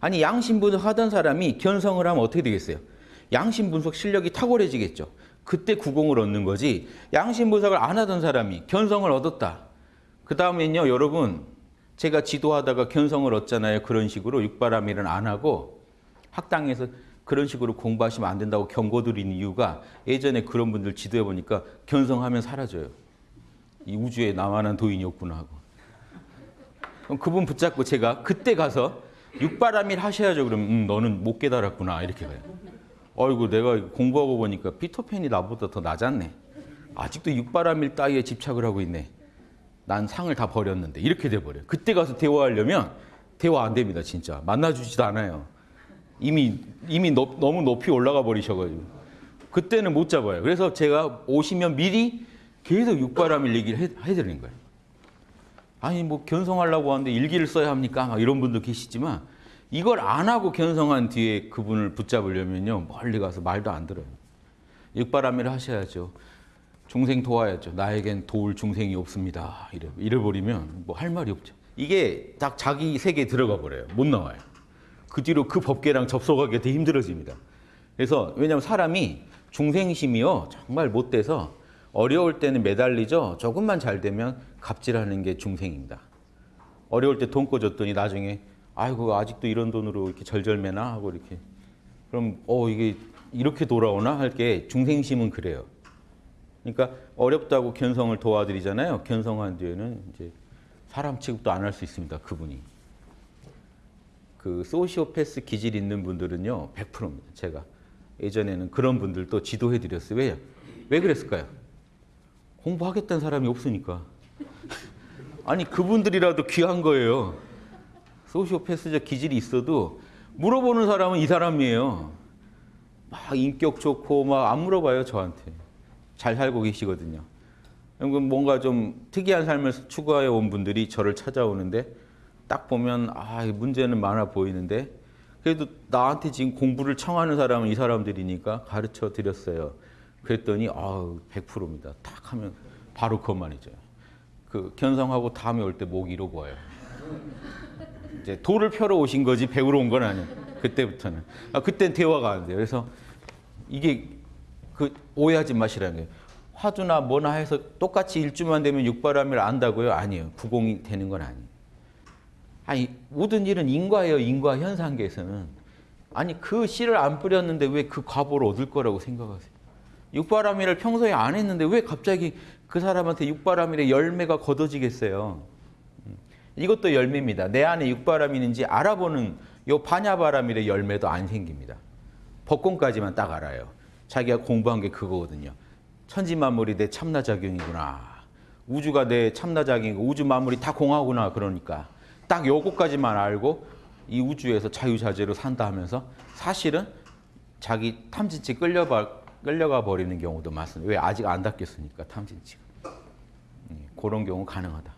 아니 양심 분석 하던 사람이 견성을 하면 어떻게 되겠어요? 양심 분석 실력이 탁월해지겠죠. 그때 구공을 얻는 거지. 양심 분석을 안 하던 사람이 견성을 얻었다. 그 다음엔요, 여러분 제가 지도하다가 견성을 얻잖아요. 그런 식으로 육바라밀은 안 하고 학당에서 그런 식으로 공부하시면 안 된다고 경고드리는 이유가 예전에 그런 분들 지도해 보니까 견성하면 사라져요. 이 우주에 나만한 도인이 없구나 하고. 그분 붙잡고 제가 그때 가서 육바라밀 하셔야죠. 그러면 음, 너는 못 깨달았구나 이렇게 가요. 어이구 내가 공부하고 보니까 피터팬이 나보다 더 낮았네. 아직도 육바라밀 따위에 집착을 하고 있네. 난 상을 다 버렸는데 이렇게 돼버려요. 그때 가서 대화하려면 대화 안 됩니다. 진짜 만나주지도 않아요. 이미 이미 높- 너무 높이 올라가 버리셔가지고 그때는 못 잡아요. 그래서 제가 오시면 미리 계속 육바라밀 얘기를 해, 해드리는 거예요. 아니 뭐 견성하려고 하는데 일기를 써야 합니까? 막 이런 분도 계시지만 이걸 안 하고 견성한 뒤에 그분을 붙잡으려면요 멀리 가서 말도 안 들어요. 육바라밀을 하셔야죠. 중생 도와야죠. 나에겐 도울 중생이 없습니다. 이래 이래 버리면 뭐 할 말이 없죠. 이게 딱 자기 세계에 들어가 버려요. 못 나와요. 그 뒤로 그 법계랑 접속하기 되게 힘들어집니다. 그래서 왜냐하면 사람이 중생심이요 정말 못 돼서 어려울 때는 매달리죠. 조금만 잘 되면 갑질하는 게 중생입니다. 어려울 때 돈 꿔줬더니 나중에 아이고 아직도 이런 돈으로 이렇게 절절매나 하고 이렇게 그럼 어 이게 이렇게 돌아오나 할 게 중생심은 그래요. 그러니까 어렵다고 견성을 도와드리잖아요. 견성한 뒤에는 이제 사람 취급도 안 할 수 있습니다. 그분이. 그 소시오패스 기질 있는 분들은요 100%입니다. 제가 예전에는 그런 분들도 지도해 드렸어요. 왜요? 왜 그랬을까요? 공부하겠다는 사람이 없으니까. 아니 그분들이라도 귀한 거예요. 소시오패스적 기질이 있어도 물어보는 사람은 이 사람이에요. 막 인격 좋고 막 안 물어봐요 저한테. 잘 살고 계시거든요. 뭔가 좀 특이한 삶을 추구해 온 분들이 저를 찾아오는데 딱 보면 아 문제는 많아 보이는데 그래도 나한테 지금 공부를 청하는 사람은 이 사람들이니까 가르쳐 드렸어요. 그랬더니 아우 100%입니다. 탁 하면 바로 그것만이죠. 그 견성하고 다음에 올 때목 잃어보아요. 이제 돌을 펴러 오신 거지 배우러 온 건 아니에요. 그때부터는. 아, 그땐 대화가 안 돼요. 그래서 이게 그 오해하지 마시라는 거예요. 화두나 뭐나 해서 똑같이 일주만 되면 육바람을 안다고요? 아니에요. 구공이 되는 건 아니에요. 아니 모든 일은 인과예요. 인과 현상계에서는. 아니 그 씨를 안 뿌렸는데 왜 그 과보를 얻을 거라고 생각하세요? 육바람일을 평소에 안 했는데 왜 갑자기 그 사람한테 육바람일의 열매가 걷어지겠어요? 음, 이것도 열매입니다. 내 안에 있는지 알아보는 요 반야바람일의 열매도 안 생깁니다. 법공까지만 딱 알아요. 자기가 공부한 게 그거거든요. 천지만물이 내 참나작용이구나. 우주가 내 참나작용이고 우주 만물이 다 공하구나 그러니까 딱 요거까지만 알고 이 우주에서 자유자재로 산다 하면서 사실은 자기 탐진치 끌려가, 끌려가 버리는 경우도 많습니다. 왜 아직 안 닦였으니까 탐진치가. 예, 그런 경우 가능하다.